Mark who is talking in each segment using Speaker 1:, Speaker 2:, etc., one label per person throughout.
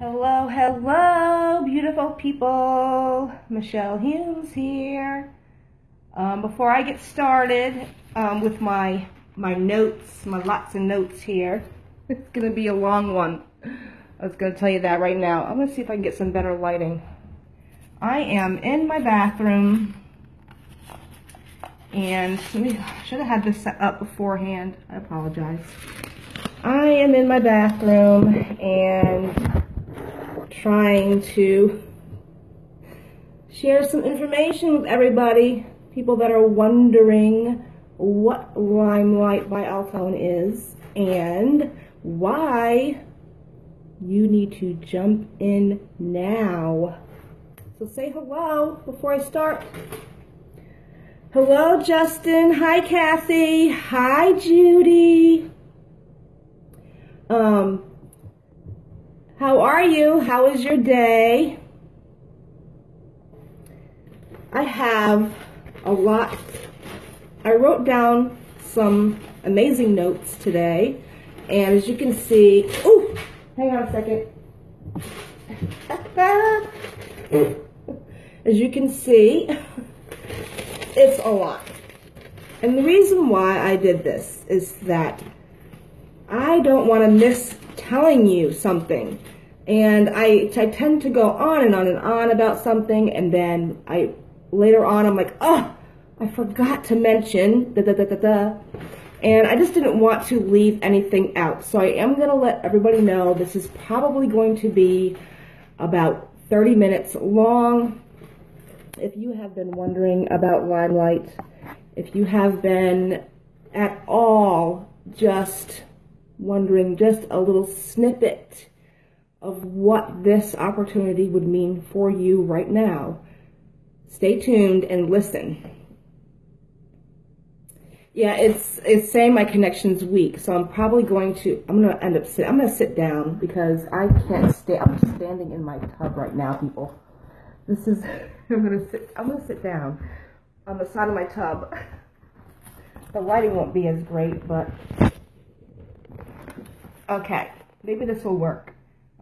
Speaker 1: Hello, hello, beautiful people. Michelle Humes here. Um, before I get started um, with my my notes, my lots of notes here, it's gonna be a long one. I was gonna tell you that right now. I'm gonna see if I can get some better lighting. I am in my bathroom, and me should have had this set up beforehand. I apologize. I am in my bathroom and trying to share some information with everybody. People that are wondering what Limelight by Alcone is and why you need to jump in now. So say hello before I start. Hello, Justin. Hi, Kathy. Hi, Judy. Um, how are you? How is your day? I have a lot. I wrote down some amazing notes today, and as you can see, oh, hang on a second. as you can see, it's a lot. And the reason why I did this is that I don't want to miss telling you something. And I, I tend to go on and on and on about something, and then I later on I'm like, oh, I forgot to mention da da da da da. And I just didn't want to leave anything out. So I am going to let everybody know this is probably going to be about 30 minutes long. If you have been wondering about Limelight, if you have been at all just wondering just a little snippet of what this opportunity would mean for you right now, stay tuned and listen. Yeah, it's it's saying my connection's weak, so I'm probably going to I'm gonna end up sit I'm gonna sit down because I can't stay I'm standing in my tub right now, people. This is I'm gonna sit I'm gonna sit down on the side of my tub. The lighting won't be as great, but Okay, maybe this will work.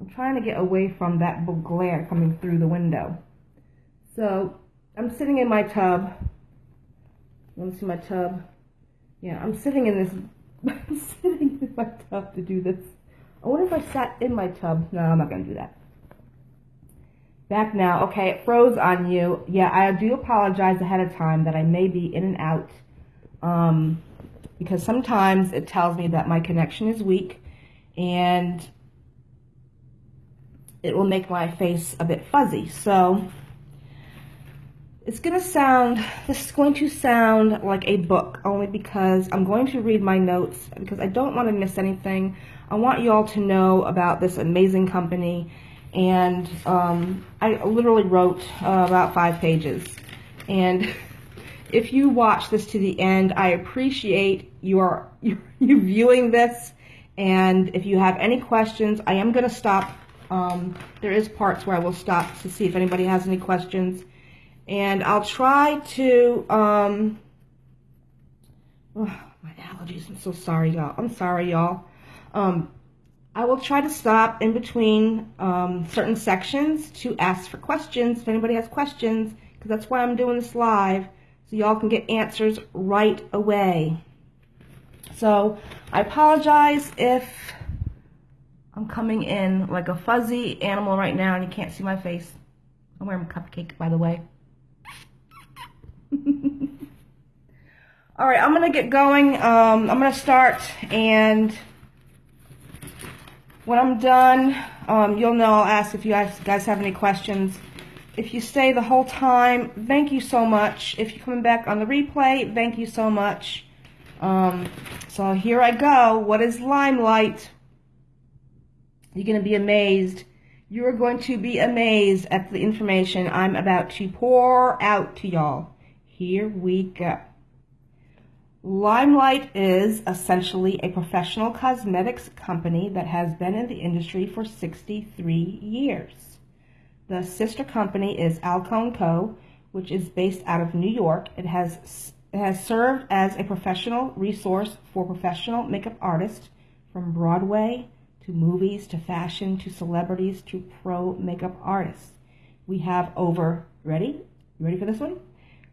Speaker 1: I'm trying to get away from that glare coming through the window. So I'm sitting in my tub. Let me see my tub? Yeah, I'm sitting in this. I'm sitting in my tub to do this. I wonder if I sat in my tub. No, I'm not gonna do that. Back now. Okay, it froze on you. Yeah, I do apologize ahead of time that I may be in and out. Um, because sometimes it tells me that my connection is weak and it will make my face a bit fuzzy. So it's going to sound, this is going to sound like a book only because I'm going to read my notes because I don't want to miss anything. I want you all to know about this amazing company and um, I literally wrote uh, about five pages. And if you watch this to the end, I appreciate your, you viewing this and if you have any questions, I am going to stop. Um, there is parts where I will stop to see if anybody has any questions. And I'll try to, um, oh, my allergies, I'm so sorry, y'all. I'm sorry, y'all. Um, I will try to stop in between um, certain sections to ask for questions if anybody has questions, because that's why I'm doing this live, so y'all can get answers right away. So I apologize if I'm coming in like a fuzzy animal right now and you can't see my face. I'm wearing a cupcake, by the way. All right, I'm to get going. Um, I'm to start, and when I'm done, um, you'll know I'll ask if you guys, guys have any questions. If you stay the whole time, thank you so much. If you're coming back on the replay, thank you so much. Um, so here I go. What is limelight? You're going to be amazed. You are going to be amazed at the information I'm about to pour out to y'all. Here we go. Limelight is essentially a professional cosmetics company that has been in the industry for 63 years. The sister company is Alcone Co., which is based out of New York. It has it has served as a professional resource for professional makeup artists from Broadway to movies, to fashion, to celebrities, to pro makeup artists. We have over, ready? You ready for this one?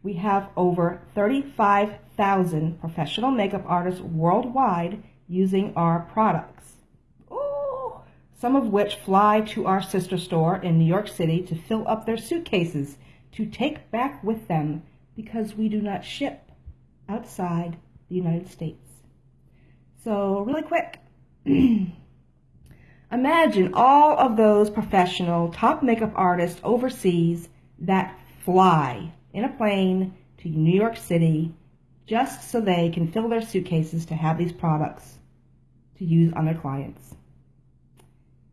Speaker 1: We have over 35,000 professional makeup artists worldwide using our products. Ooh, some of which fly to our sister store in New York City to fill up their suitcases to take back with them because we do not ship outside the United States. So, really quick, imagine all of those professional top makeup artists overseas that fly in a plane to New York City just so they can fill their suitcases to have these products to use on their clients.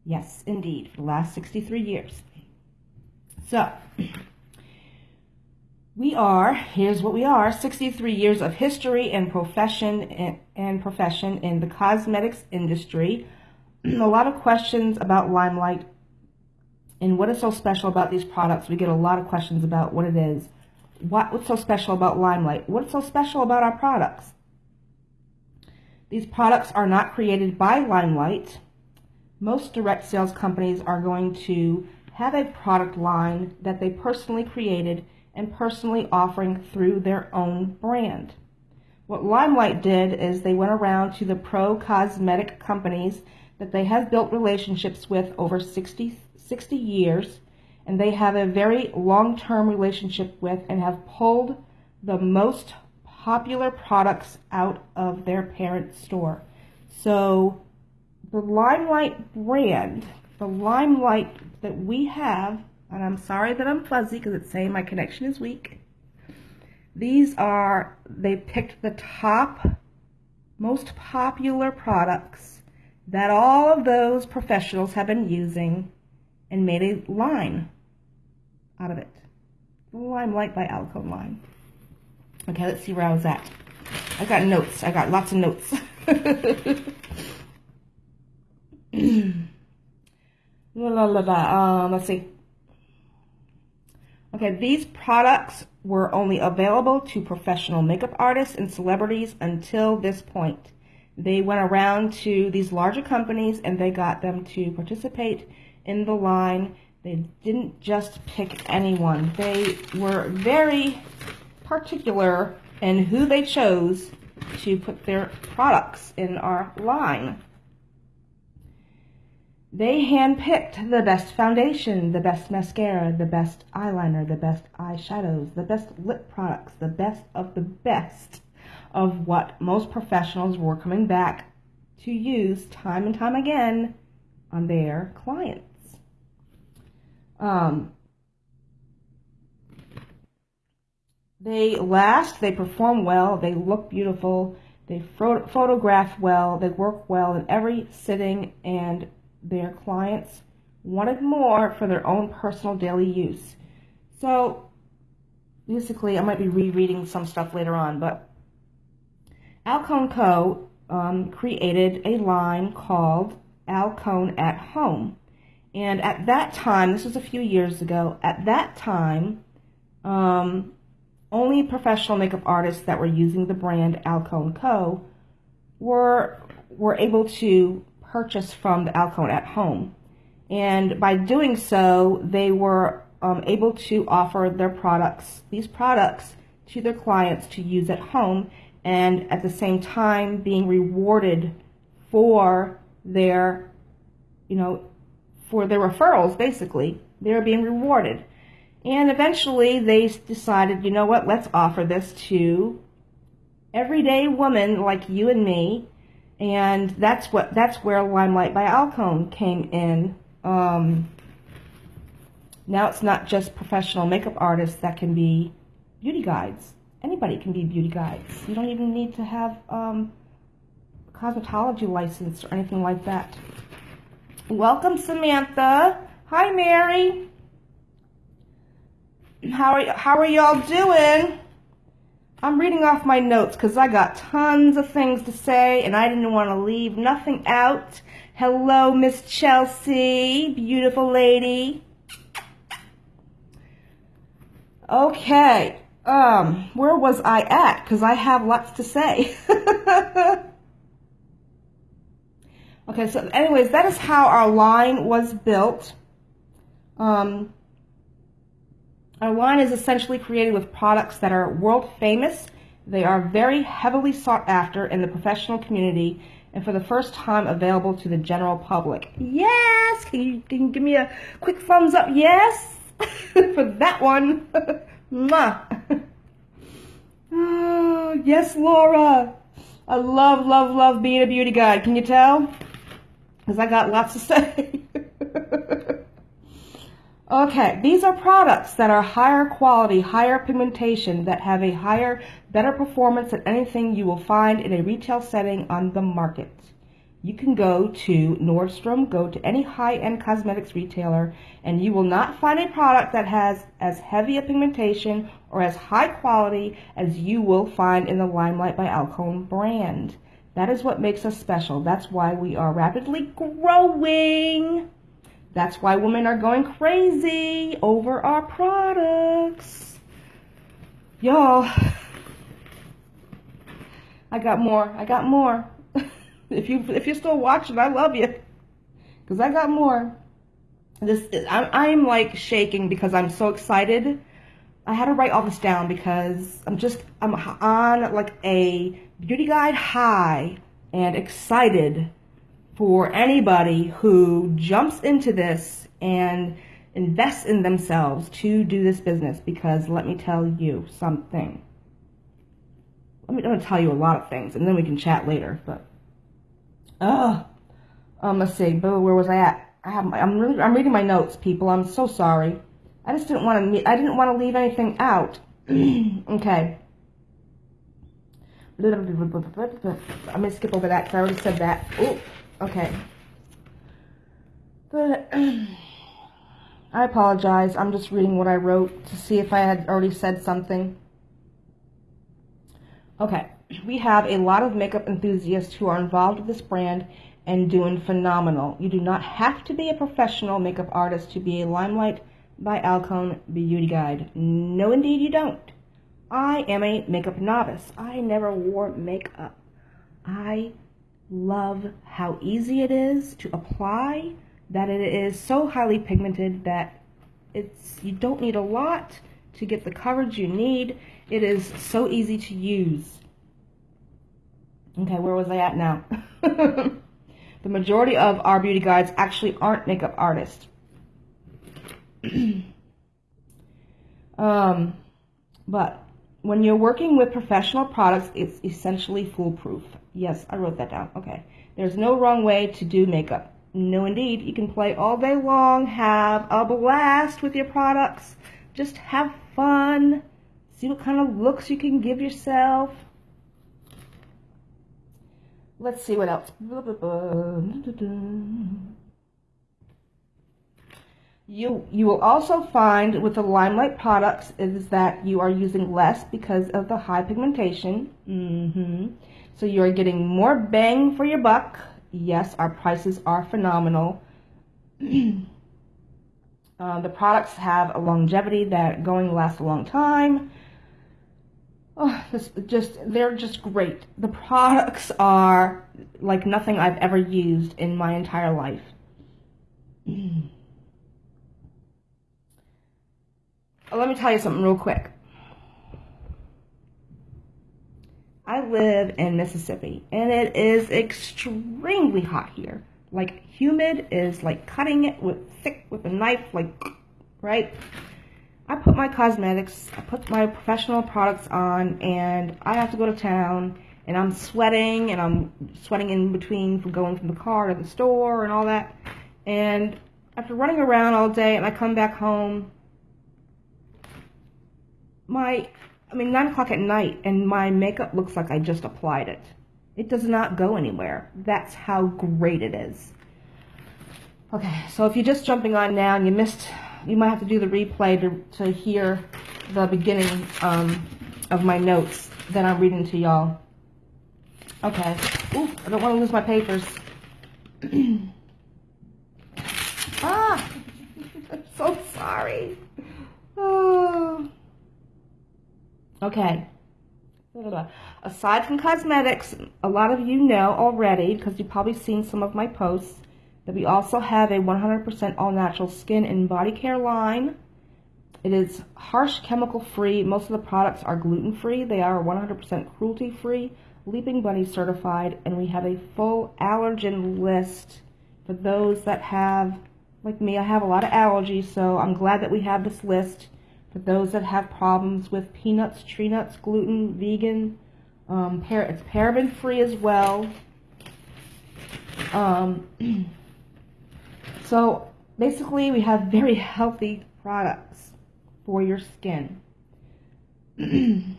Speaker 1: Yes, indeed, for the last 63 years. So, we are, here's what we are, 63 years of history and profession and, and profession in the cosmetics industry. A lot of questions about Limelight and what is so special about these products. We get a lot of questions about what it is. What, what's so special about Limelight? What's so special about our products? These products are not created by Limelight. Most direct sales companies are going to have a product line that they personally created and personally offering through their own brand. What Limelight did is they went around to the pro cosmetic companies that they have built relationships with over 60, 60 years, and they have a very long term relationship with and have pulled the most popular products out of their parent store. So, the Limelight brand, the Limelight that we have and I'm sorry that I'm fuzzy because it's saying my connection is weak. These are, they picked the top, most popular products that all of those professionals have been using and made a line out of it. Limelight by Alcone Line. Okay, let's see where I was at. I got notes. I got lots of notes. la la la. Um, let's see. Okay, these products were only available to professional makeup artists and celebrities until this point. They went around to these larger companies and they got them to participate in the line. They didn't just pick anyone. They were very particular in who they chose to put their products in our line. They handpicked the best foundation, the best mascara, the best eyeliner, the best eyeshadows, the best lip products, the best of the best of what most professionals were coming back to use time and time again on their clients. Um, they last, they perform well, they look beautiful, they photograph well, they work well in every sitting and their clients wanted more for their own personal daily use. So basically, I might be rereading some stuff later on, but Alcone Co. Um, created a line called Alcone at Home. And at that time, this was a few years ago, at that time, um, only professional makeup artists that were using the brand Alcone Co. were were able to purchase from the Alcone at home. And by doing so, they were um, able to offer their products, these products, to their clients to use at home, and at the same time being rewarded for their, you know, for their referrals, basically. They're being rewarded. And eventually they decided, you know what, let's offer this to everyday women like you and me and that's what that's where Limelight by Alcone came in. Um, now it's not just professional makeup artists that can be beauty guides. Anybody can be beauty guides. You don't even need to have um, a cosmetology license or anything like that. Welcome, Samantha. Hi, Mary. How are how are y'all doing? I'm reading off my notes because I got tons of things to say and I didn't want to leave nothing out. Hello, Miss Chelsea. Beautiful lady. Okay. Um, where was I at? Because I have lots to say. Okay, so anyways, that is how our line was built. Um, our line is essentially created with products that are world famous. They are very heavily sought after in the professional community and for the first time available to the general public. Yes! Can you, can you give me a quick thumbs up? Yes! for that one. Mwah. oh, yes, Laura. I love, love, love being a beauty guide. Can you tell? Because I got lots to say. okay, these are products that are higher quality, higher pigmentation, that have a higher, better performance than anything you will find in a retail setting on the market you can go to Nordstrom, go to any high-end cosmetics retailer, and you will not find a product that has as heavy a pigmentation or as high quality as you will find in the Limelight by Alcone brand. That is what makes us special. That's why we are rapidly growing. That's why women are going crazy over our products. Y'all, I got more. I got more. If you if you're still watching, I love you, because I got more. This I'm I'm like shaking because I'm so excited. I had to write all this down because I'm just I'm on like a beauty guide high and excited for anybody who jumps into this and invests in themselves to do this business because let me tell you something. Let me, I'm going to tell you a lot of things and then we can chat later, but Oh, um, let's see. Boo, where was I at? I have. My, I'm really. I'm reading my notes, people. I'm so sorry. I just didn't want to. I didn't want to leave anything out. okay. I'm gonna skip over that because I already said that. Oh, okay. But I apologize. I'm just reading what I wrote to see if I had already said something. Okay we have a lot of makeup enthusiasts who are involved with this brand and doing phenomenal. You do not have to be a professional makeup artist to be a Limelight by Alcone beauty guide. No, indeed, you don't. I am a makeup novice. I never wore makeup. I love how easy it is to apply, that it is so highly pigmented that it's you don't need a lot to get the coverage you need. It is so easy to use. Okay, where was I at now? the majority of our beauty guides actually aren't makeup artists. um, but when you're working with professional products, it's essentially foolproof. Yes, I wrote that down. Okay. There's no wrong way to do makeup. No, indeed. You can play all day long, have a blast with your products. Just have fun. See what kind of looks you can give yourself. Let's see what else. You, you will also find with the Limelight products is that you are using less because of the high pigmentation. Mm -hmm. So you are getting more bang for your buck. Yes, our prices are phenomenal. uh, the products have a longevity that going to last a long time. Oh, this just they're just great. The products are like nothing I've ever used in my entire life. Mm. Let me tell you something real quick. I live in Mississippi and it is extremely hot here. Like humid is like cutting it with thick with a knife like right? I put my cosmetics, I put my professional products on, and I have to go to town, and I'm sweating, and I'm sweating in between from going from the car to the store and all that. And after running around all day, and I come back home, my, I mean, 9 o'clock at night, and my makeup looks like I just applied it. It does not go anywhere. That's how great it is. Okay, so if you're just jumping on now and you missed you might have to do the replay to, to hear the beginning um, of my notes that I'm reading to y'all. Okay. Ooh, I don't want to lose my papers. ah! I'm so sorry. Oh. Okay. aside from cosmetics, a lot of you know already, because you've probably seen some of my posts, that we also have a 100% all-natural skin and body care line. It is harsh chemical free. Most of the products are gluten free. They are 100% cruelty free, Leaping Bunny certified, and we have a full allergen list for those that have, like me, I have a lot of allergies, so I'm glad that we have this list for those that have problems with peanuts, tree nuts, gluten, vegan. Um, it's paraben free as well. Um, so basically, we have very healthy products for your skin.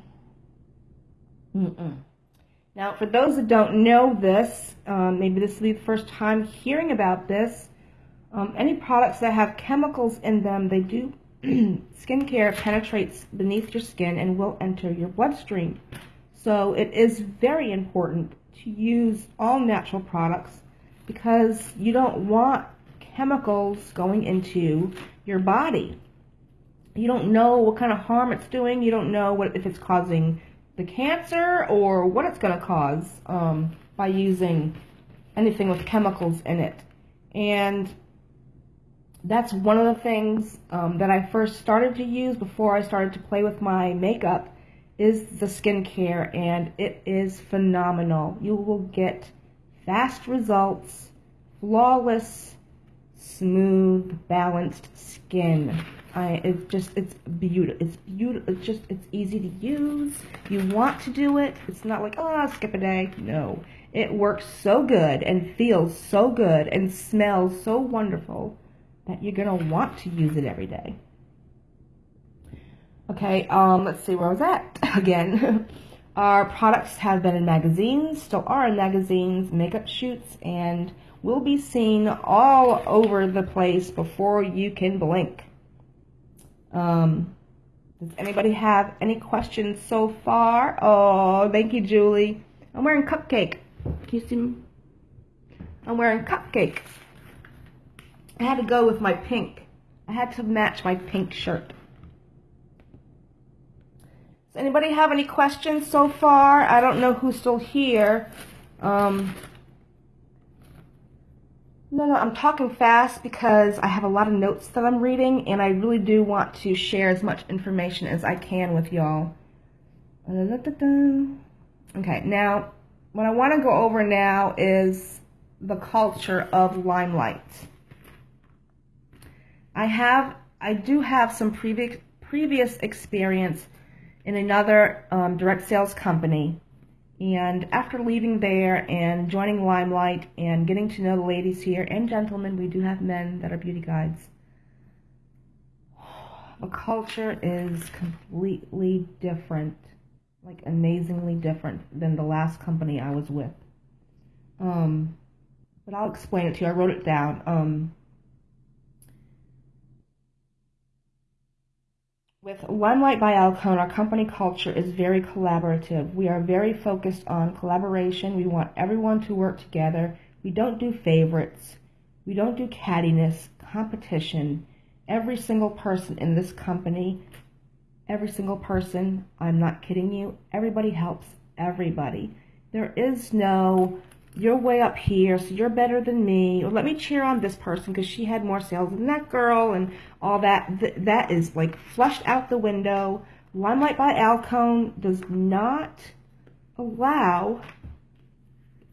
Speaker 1: Now, for those that don't know this, um, maybe this will be the first time hearing about this, um, any products that have chemicals in them, they do, skincare penetrates beneath your skin and will enter your bloodstream. So it is very important to use all natural products because you don't want chemicals going into your body. You don't know what kind of harm it's doing. You don't know what if it's causing the cancer or what it's going to cause um, by using anything with chemicals in it. And that's one of the things um, that I first started to use before I started to play with my makeup is the skincare and it is phenomenal. You will get fast results, flawless, smooth, balanced skin. I it's just it's beautiful. It's beautiful. It's just it's easy to use. You want to do it. It's not like oh I'll skip a day. No, it works so good and feels so good and smells so wonderful that you're gonna want to use it every day. Okay, um, let's see where I was at again. Our products have been in magazines, still are in magazines, makeup shoots, and will be seen all over the place before you can blink. Um, does anybody have any questions so far? Oh, thank you, Julie. I'm wearing cupcake. Can you see me? I'm wearing cupcake. I had to go with my pink. I had to match my pink shirt. Does anybody have any questions so far? I don't know who's still here. Um, no, no, I'm talking fast because I have a lot of notes that I'm reading, and I really do want to share as much information as I can with y'all. Okay, now, what I want to go over now is the culture of Limelight. I have, I do have some previous previous experience in another um, direct sales company and after leaving there and joining Limelight and getting to know the ladies here and gentlemen, we do have men that are beauty guides. The culture is completely different, like amazingly different than the last company I was with. Um, but I'll explain it to you. I wrote it down. Um, With Limelight by Alcone, our company culture is very collaborative. We are very focused on collaboration. We want everyone to work together. We don't do favorites. We don't do cattiness, competition. Every single person in this company, every single person, I'm not kidding you, everybody helps everybody. There is no you're way up here, so you're better than me, or let me cheer on this person because she had more sales than that girl, and all that. Th that is like flushed out the window. Limelight by Alcone does not allow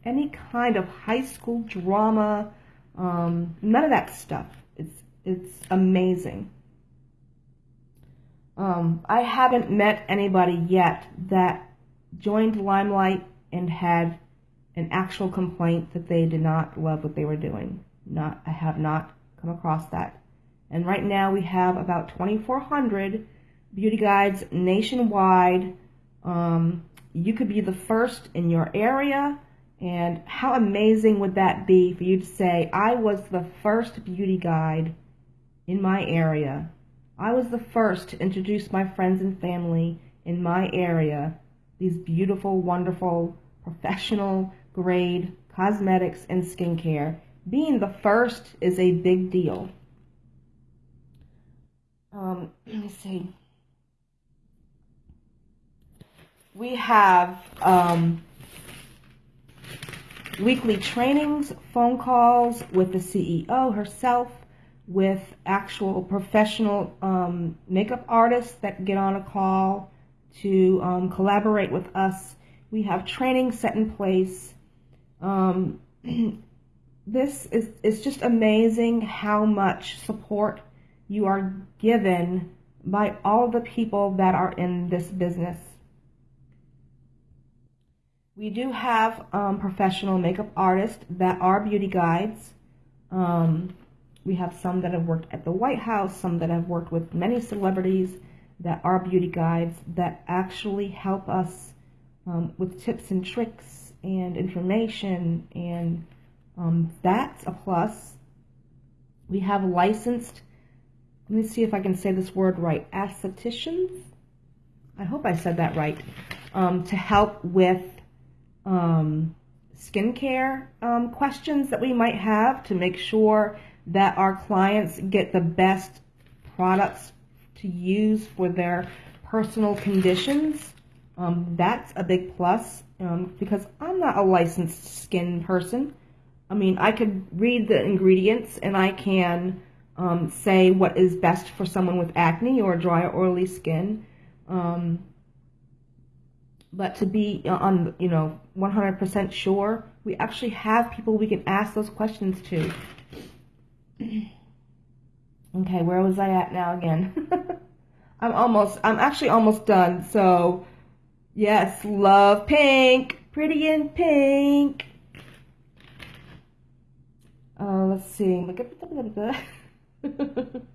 Speaker 1: any kind of high school drama, um, none of that stuff. It's, it's amazing. Um, I haven't met anybody yet that joined Limelight and had an actual complaint that they did not love what they were doing. Not, I have not come across that. And right now we have about 2,400 beauty guides nationwide. Um, you could be the first in your area. And how amazing would that be for you to say, I was the first beauty guide in my area. I was the first to introduce my friends and family in my area, these beautiful, wonderful, professional grade cosmetics and skincare. Being the first is a big deal. Um, let me see. We have um, weekly trainings, phone calls with the CEO herself, with actual professional um, makeup artists that get on a call to um, collaborate with us. We have training set in place. Um, this is it's just amazing how much support you are given by all the people that are in this business. We do have um, professional makeup artists that are beauty guides. Um, we have some that have worked at the White House, some that have worked with many celebrities that are beauty guides that actually help us um, with tips and tricks and information, and um, that's a plus. We have licensed, let me see if I can say this word right, aestheticians. I hope I said that right, um, to help with um, skincare um, questions that we might have to make sure that our clients get the best products to use for their personal conditions. Um, that's a big plus um, because I'm not a licensed skin person. I mean, I could read the ingredients and I can um, say what is best for someone with acne or dry or oily skin. Um, but to be on, you know, 100% sure, we actually have people we can ask those questions to. okay, where was I at now again? I'm almost, I'm actually almost done. So, yes, love pink, pretty in pink. Uh, let's see.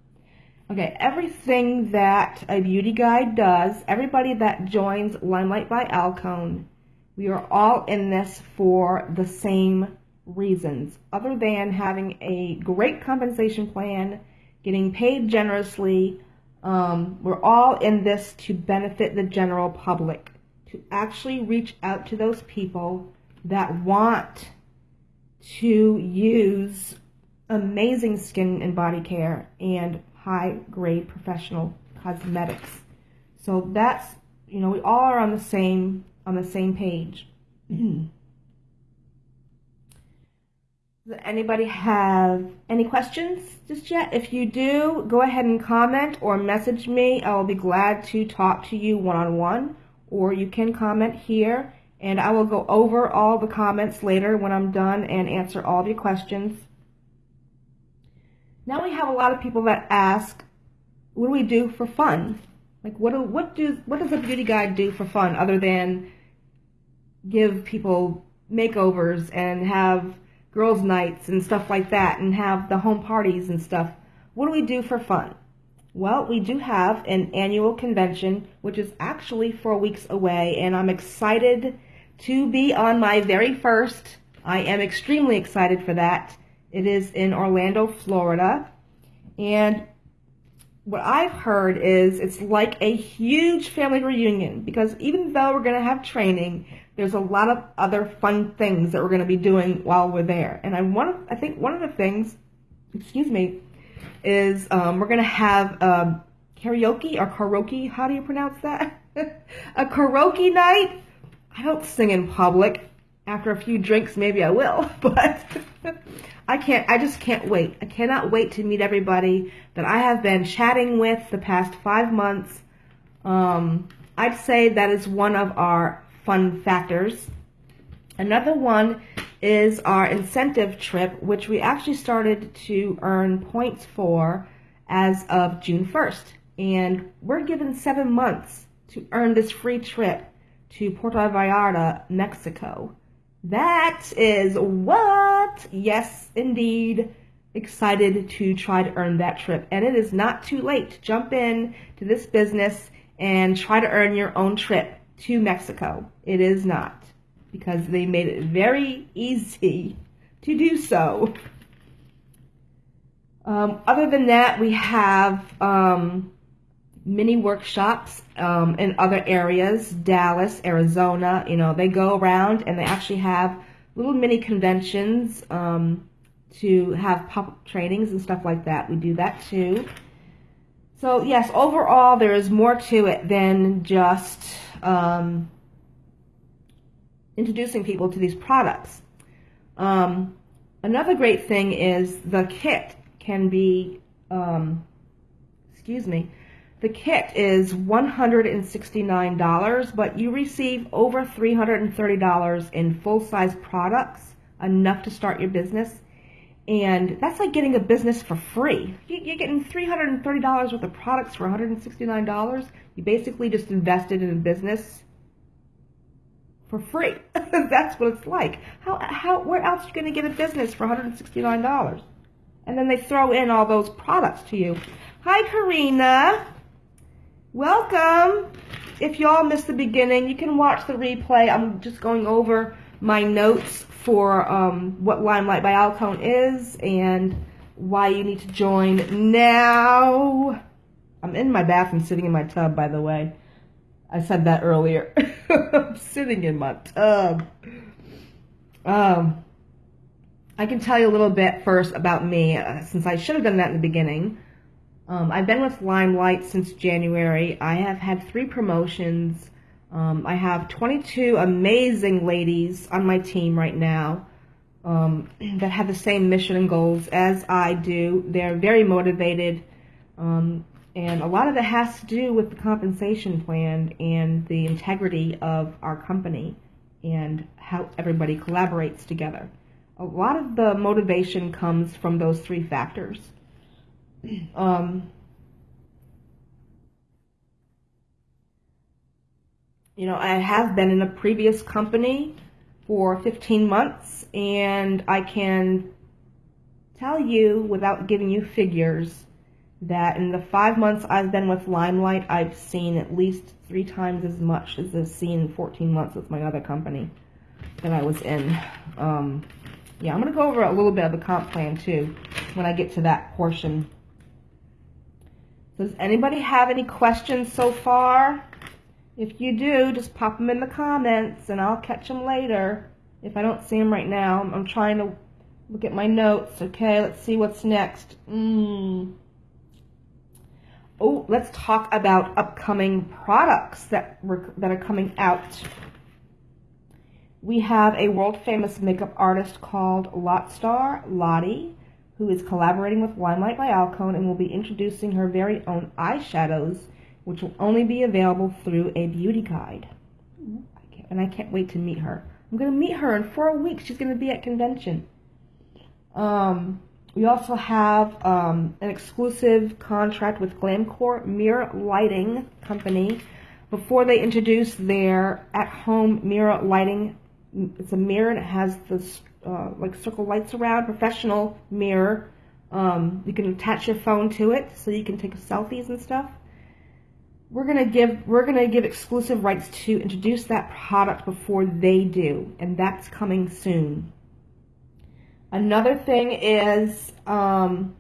Speaker 1: Okay, everything that a beauty guide does, everybody that joins Limelight by Alcone, we are all in this for the same reasons, other than having a great compensation plan, getting paid generously. Um, we're all in this to benefit the general public, to actually reach out to those people that want to use amazing skin and body care and high grade professional cosmetics. So that's, you know, we all are on the same, on the same page. Does anybody have any questions just yet? If you do, go ahead and comment or message me. I will be glad to talk to you one-on-one, -on -one, or you can comment here, and I will go over all the comments later when I'm done and answer all of your questions. Now we have a lot of people that ask, what do we do for fun? Like what do, what do what does a beauty guide do for fun other than give people makeovers and have girls nights and stuff like that and have the home parties and stuff. What do we do for fun? Well, we do have an annual convention which is actually 4 weeks away and I'm excited to be on my very first. I am extremely excited for that. It is in Orlando, Florida. And what I've heard is it's like a huge family reunion because even though we're going to have training, there's a lot of other fun things that we're going to be doing while we're there. And I want I think one of the things, excuse me, is um, we're going to have um, karaoke or karaoke. How do you pronounce that? a karaoke night. I don't sing in public. After a few drinks, maybe I will, but I can't, I just can't wait. I cannot wait to meet everybody that I have been chatting with the past five months. Um, I'd say that is one of our fun factors. Another one is our incentive trip, which we actually started to earn points for as of June 1st. And we're given seven months to earn this free trip to Puerto Vallarta, Mexico. That is what? Yes, indeed. Excited to try to earn that trip. And it is not too late to jump in to this business and try to earn your own trip to Mexico. It is not because they made it very easy to do so. Um, other than that, we have um, mini workshops um, in other areas, Dallas, Arizona. You know, they go around and they actually have little mini conventions um, to have pop trainings and stuff like that. We do that too. So yes, overall there is more to it than just um, introducing people to these products. Um, another great thing is the kit can be, um, excuse me, the kit is $169, but you receive over $330 in full-size products, enough to start your business. And that's like getting a business for free. You're getting $330 worth of products for $169. You basically just invested in a business for free. that's what it's like. How, how, where else are you going to get a business for $169? And then they throw in all those products to you. Hi, Karina. Welcome. If y'all missed the beginning, you can watch the replay. I'm just going over my notes for um, what Limelight by Alcone is and why you need to join now. I'm in my bathroom sitting in my tub, by the way. I said that earlier. I'm sitting in my tub. Um, I can tell you a little bit first about me, uh, since I should have done that in the beginning. Um, I've been with Limelight since January. I have had three promotions. Um, I have 22 amazing ladies on my team right now um, that have the same mission and goals as I do. They're very motivated, um, and a lot of it has to do with the compensation plan and the integrity of our company and how everybody collaborates together. A lot of the motivation comes from those three factors. Um, you know, I have been in a previous company for 15 months, and I can tell you without giving you figures that in the five months I've been with Limelight, I've seen at least three times as much as I've seen in 14 months with my other company that I was in. Um, yeah, I'm going to go over a little bit of the comp plan too when I get to that portion. Does anybody have any questions so far? If you do, just pop them in the comments and I'll catch them later. If I don't see them right now, I'm trying to look at my notes. Okay, let's see what's next. Mm. Oh, let's talk about upcoming products that, were, that are coming out. We have a world famous makeup artist called Lotstar Lottie, who is collaborating with Limelight by Alcone and will be introducing her very own eyeshadows which will only be available through a beauty guide. And I can't wait to meet her. I'm going to meet her in four weeks. She's going to be at convention. Um, we also have um, an exclusive contract with Glamcor Mirror Lighting Company before they introduce their at-home mirror lighting. It's a mirror and it has this uh, like circle lights around, professional mirror. Um, you can attach your phone to it so you can take selfies and stuff we're gonna give we're gonna give exclusive rights to introduce that product before they do, and that's coming soon. Another thing is um,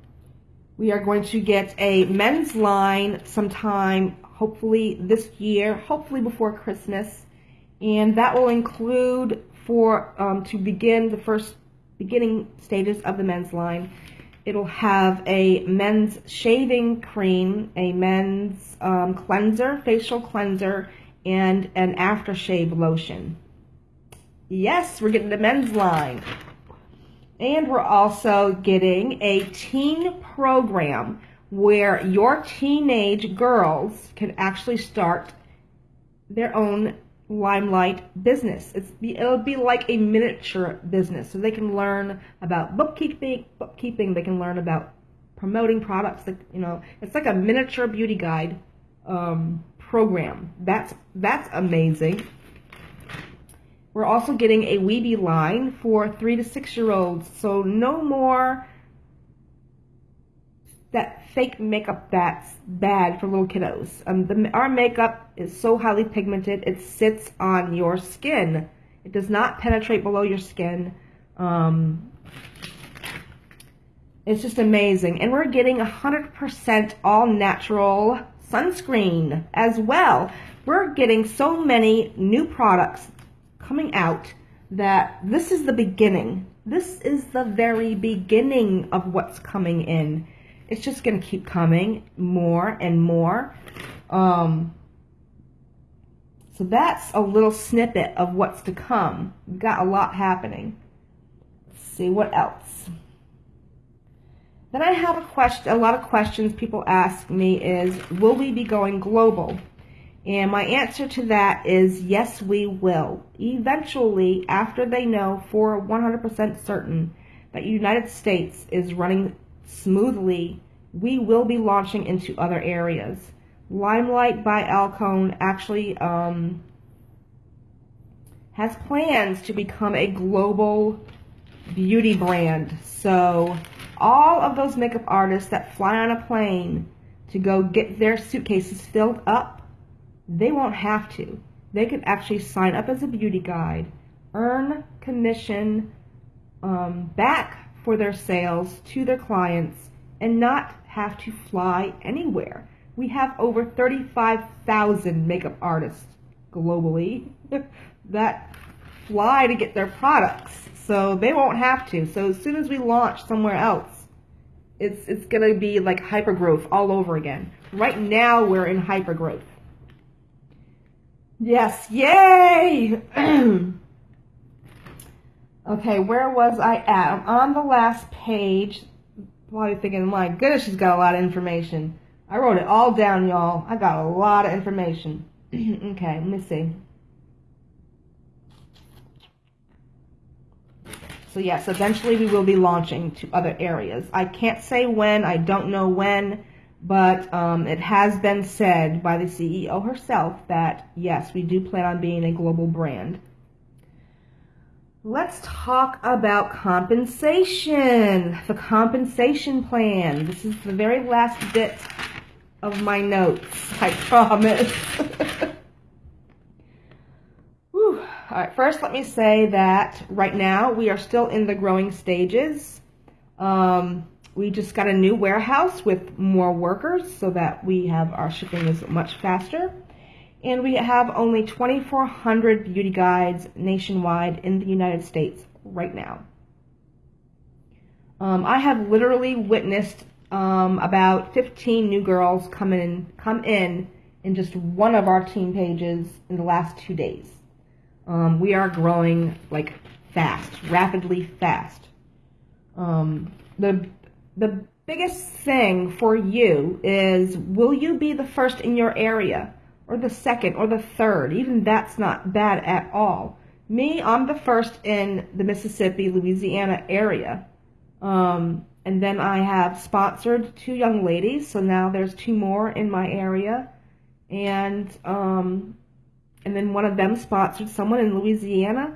Speaker 1: we are going to get a men's line sometime, hopefully this year, hopefully before Christmas, and that will include for um, to begin the first beginning stages of the men's line It'll have a men's shaving cream, a men's um, cleanser, facial cleanser, and an aftershave lotion. Yes, we're getting the men's line. And we're also getting a teen program where your teenage girls can actually start their own limelight business. It's it'll be like a miniature business, so they can learn about bookkeeping. Bookkeeping. They can learn about promoting products. That you know, it's like a miniature beauty guide um, program. That's that's amazing. We're also getting a Weeby line for three to six year olds. So no more that fake makeup that's bad for little kiddos. Um, the, our makeup is so highly pigmented, it sits on your skin. It does not penetrate below your skin. Um, it's just amazing. And we're getting 100% all natural sunscreen as well. We're getting so many new products coming out that this is the beginning. This is the very beginning of what's coming in it's just going to keep coming more and more. Um, So that's a little snippet of what's to come. We've got a lot happening. Let's see what else. Then I have a question, a lot of questions people ask me is, will we be going global? And my answer to that is yes, we will. Eventually, after they know for 100% certain that United States is running smoothly, we will be launching into other areas. Limelight by Alcone actually um, has plans to become a global beauty brand. So all of those makeup artists that fly on a plane to go get their suitcases filled up they won't have to. They can actually sign up as a beauty guide, earn commission um, back for their sales to their clients, and not have to fly anywhere. We have over 35,000 makeup artists globally that fly to get their products. So they won't have to. So as soon as we launch somewhere else, it's it's going to be like hypergrowth all over again. Right now we're in hypergrowth. Yes, yay! okay, where was I at? I'm on the last page. Probably thinking, my goodness, she's got a lot of information. I wrote it all down, y'all. I got a lot of information. okay, let me see. So yes, eventually we will be launching to other areas. I can't say when, I don't know when. But um, it has been said by the CEO herself that, yes, we do plan on being a global brand. Let's talk about compensation. The compensation plan. This is the very last bit of my notes, I promise. All right, first let me say that right now we are still in the growing stages. Um, we just got a new warehouse with more workers so that we have our shipping is much faster. And we have only 2,400 beauty guides nationwide in the United States right now. Um, I have literally witnessed um, about 15 new girls come in, come in in just one of our team pages in the last two days. Um, we are growing like fast, rapidly fast. Um, the the biggest thing for you is will you be the first in your area or the second or the third? Even that's not bad at all. Me, I'm the first in the Mississippi, Louisiana area. Um, and then I have sponsored two young ladies, so now there's two more in my area. And um, and then one of them sponsored someone in Louisiana.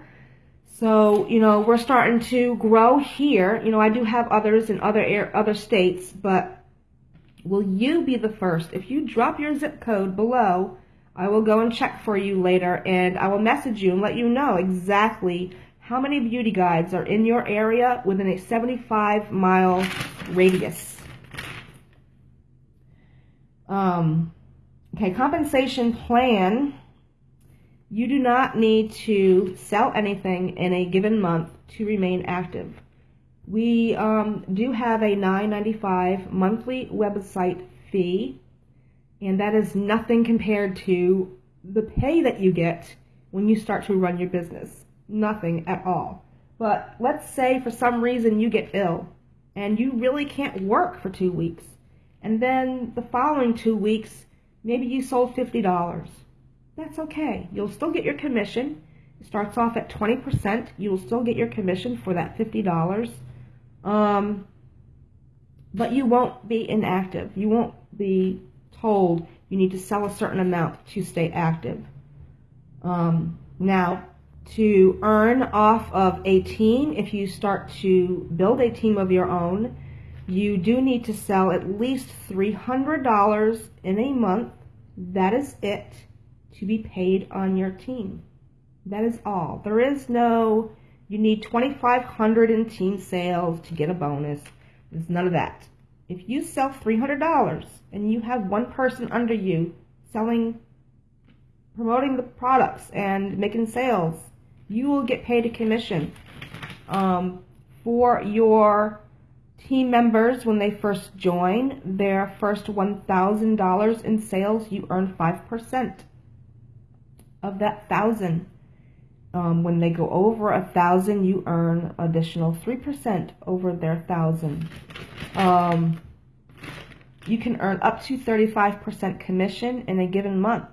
Speaker 1: So, you know, we're starting to grow here. You know, I do have others in other air, other states, but will you be the first? If you drop your zip code below, I will go and check for you later and I will message you and let you know exactly how many beauty guides are in your area within a 75 mile radius. Um, okay, compensation plan you do not need to sell anything in a given month to remain active. We um, do have a $9.95 monthly website fee, and that is nothing compared to the pay that you get when you start to run your business. Nothing at all. But let's say for some reason you get ill and you really can't work for two weeks. And then the following two weeks, maybe you sold $50 that's okay. You'll still get your commission. It starts off at 20%. You will still get your commission for that $50. Um, but you won't be inactive. You won't be told you need to sell a certain amount to stay active. Um, now, to earn off of a team, if you start to build a team of your own, you do need to sell at least $300 in a month. That is it to be paid on your team. That is all. There is no, you need 2500 in team sales to get a bonus. There's none of that. If you sell $300 and you have one person under you selling, promoting the products and making sales, you will get paid a commission. Um, for your team members, when they first join, their first $1,000 in sales, you earn 5%. Of that thousand. Um, when they go over a thousand, you earn additional 3% over their thousand. Um, you can earn up to 35% commission in a given month,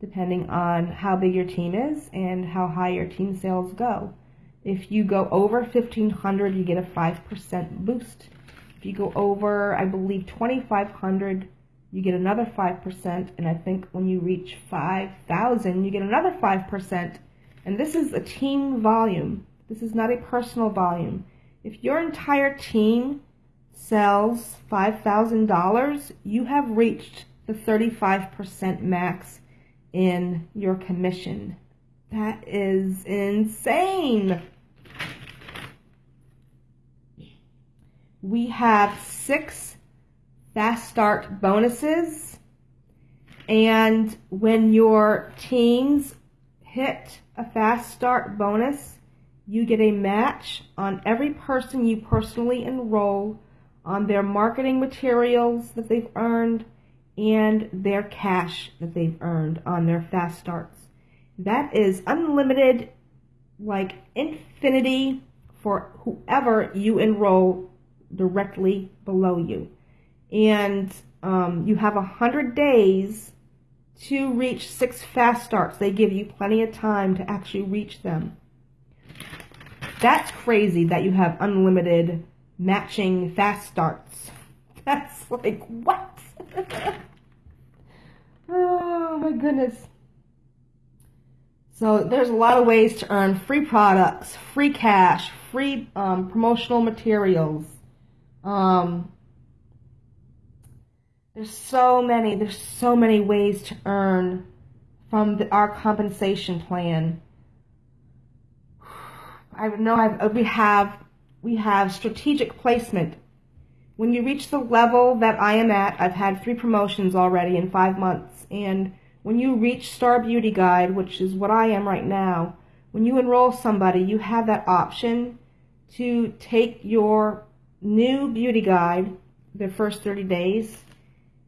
Speaker 1: depending on how big your team is and how high your team sales go. If you go over 1500, you get a 5% boost. If you go over, I believe, 2500, you get another 5%. And I think when you reach 5000, you get another 5%. And this is a team volume. This is not a personal volume. If your entire team sells $5,000, you have reached the 35% max in your commission. That is insane. We have six fast start bonuses. And when your teams hit a fast start bonus, you get a match on every person you personally enroll on their marketing materials that they've earned and their cash that they've earned on their fast starts. That is unlimited, like infinity for whoever you enroll directly below you. And um, you have a hundred days to reach six fast starts. They give you plenty of time to actually reach them. That's crazy that you have unlimited matching fast starts. That's like, what? oh my goodness. So there's a lot of ways to earn free products, free cash, free um, promotional materials. Um, there's so many, there's so many ways to earn from the, our compensation plan. I know I've, we have we have strategic placement. When you reach the level that I am at, I've had three promotions already in five months. And when you reach Star Beauty Guide, which is what I am right now, when you enroll somebody, you have that option to take your new beauty guide, their first 30 days,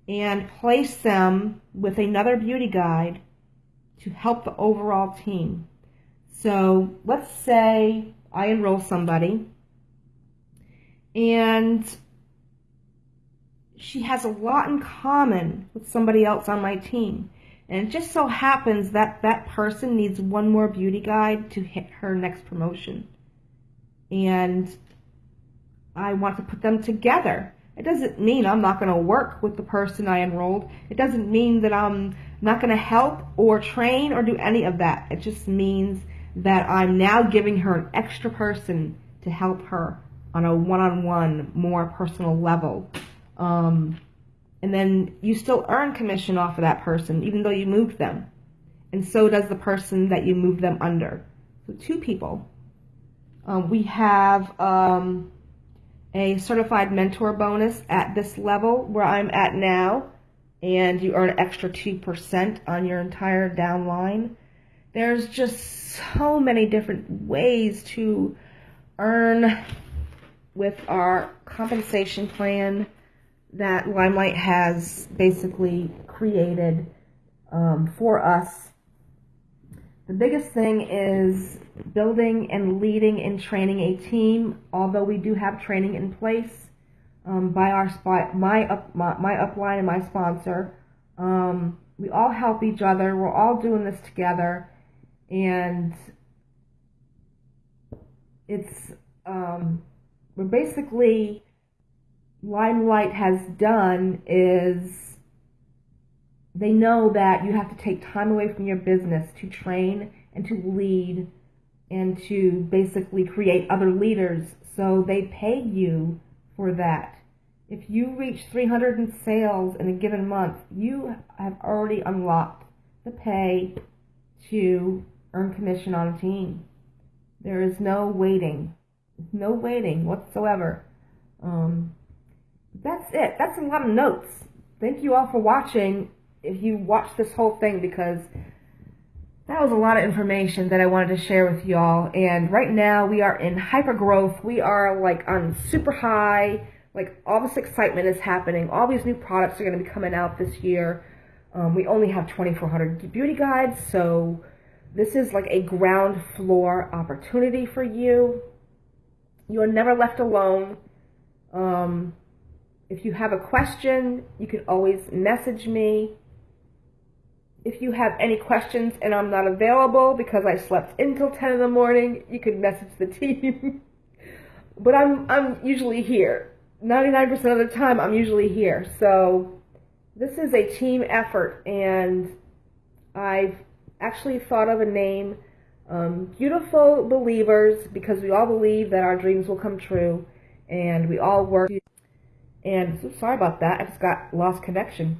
Speaker 1: and place them with another beauty guide to help the overall team. So let's say I enroll somebody and she has a lot in common with somebody else on my team. And it just so happens that that person needs one more beauty guide to hit her next promotion. And I want to put them together. It doesn't mean I'm not going to work with the person I enrolled. It doesn't mean that I'm not going to help or train or do any of that. It just means that I'm now giving her an extra person to help her on a one-on-one, more personal level. Um, and then you still earn commission off of that person, even though you moved them. And so does the person that you moved them under. So two people. Um, we have um, a certified mentor bonus at this level where I'm at now, and you earn extra 2% on your entire downline. There's just so many different ways to earn with our compensation plan that Limelight has basically created um, for us. The biggest thing is building and leading and training a team, although we do have training in place um, by our spot, my, up, my, my upline and my sponsor. Um, we all help each other. We're all doing this together. And it's um, what basically Limelight has done is they know that you have to take time away from your business to train and to lead and to basically create other leaders. So they pay you for that. If you reach 300 in sales in a given month, you have already unlocked the pay to earn commission on a team. There is no waiting. No waiting whatsoever. Um, that's it. That's a lot of notes. Thank you all for watching. If you watch this whole thing, because that was a lot of information that I wanted to share with y'all. And right now we are in hyper growth. We are like on super high. Like all this excitement is happening. All these new products are going to be coming out this year. Um, we only have 2,400 beauty guides, so this is like a ground floor opportunity for you. You are never left alone. Um, if you have a question, you can always message me. If you have any questions and I'm not available because I slept until 10 in the morning, you can message the team. but I'm, I'm usually here. 99% of the time, I'm usually here. So this is a team effort, and I've actually thought of a name, um, Beautiful Believers, because we all believe that our dreams will come true, and we all work. And so sorry about that, I just got lost connection.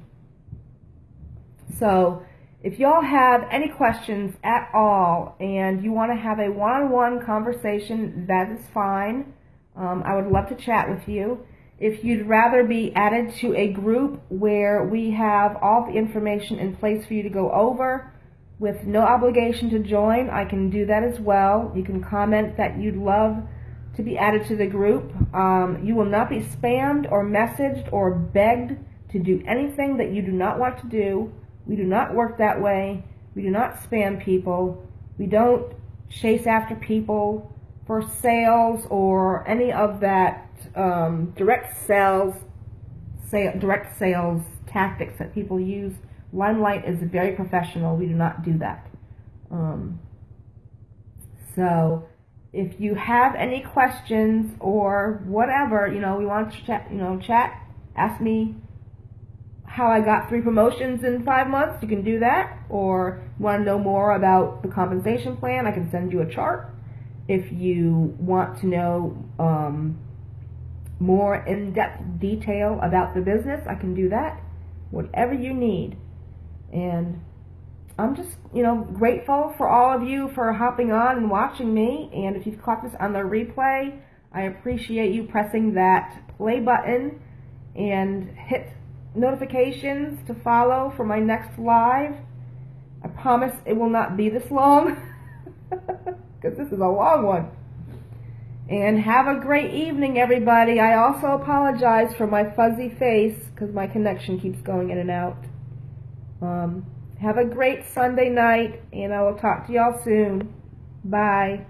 Speaker 1: So if y'all have any questions at all and you want to have a one-on-one conversation, that is fine. Um, I would love to chat with you. If you'd rather be added to a group where we have all the information in place for you to go over with no obligation to join, I can do that as well. You can comment that you'd love to be added to the group. Um, you will not be spammed or messaged or begged to do anything that you do not want to do. We do not work that way. We do not spam people. We don't chase after people for sales or any of that um, direct sales, direct sales tactics that people use. Limelight is very professional. We do not do that. Um, so if you have any questions or whatever, you know, we want to chat, you know, chat, ask me how I got three promotions in five months, you can do that. Or want to know more about the compensation plan, I can send you a chart. If you want to know um, more in-depth detail about the business, I can do that. Whatever you need. And I'm just, you know, grateful for all of you for hopping on and watching me. And if you've caught this on the replay, I appreciate you pressing that play button and hit notifications to follow for my next live. I promise it will not be this long because this is a long one. And have a great evening, everybody. I also apologize for my fuzzy face because my connection keeps going in and out. Um, have a great Sunday night, and I will talk to y'all soon. Bye.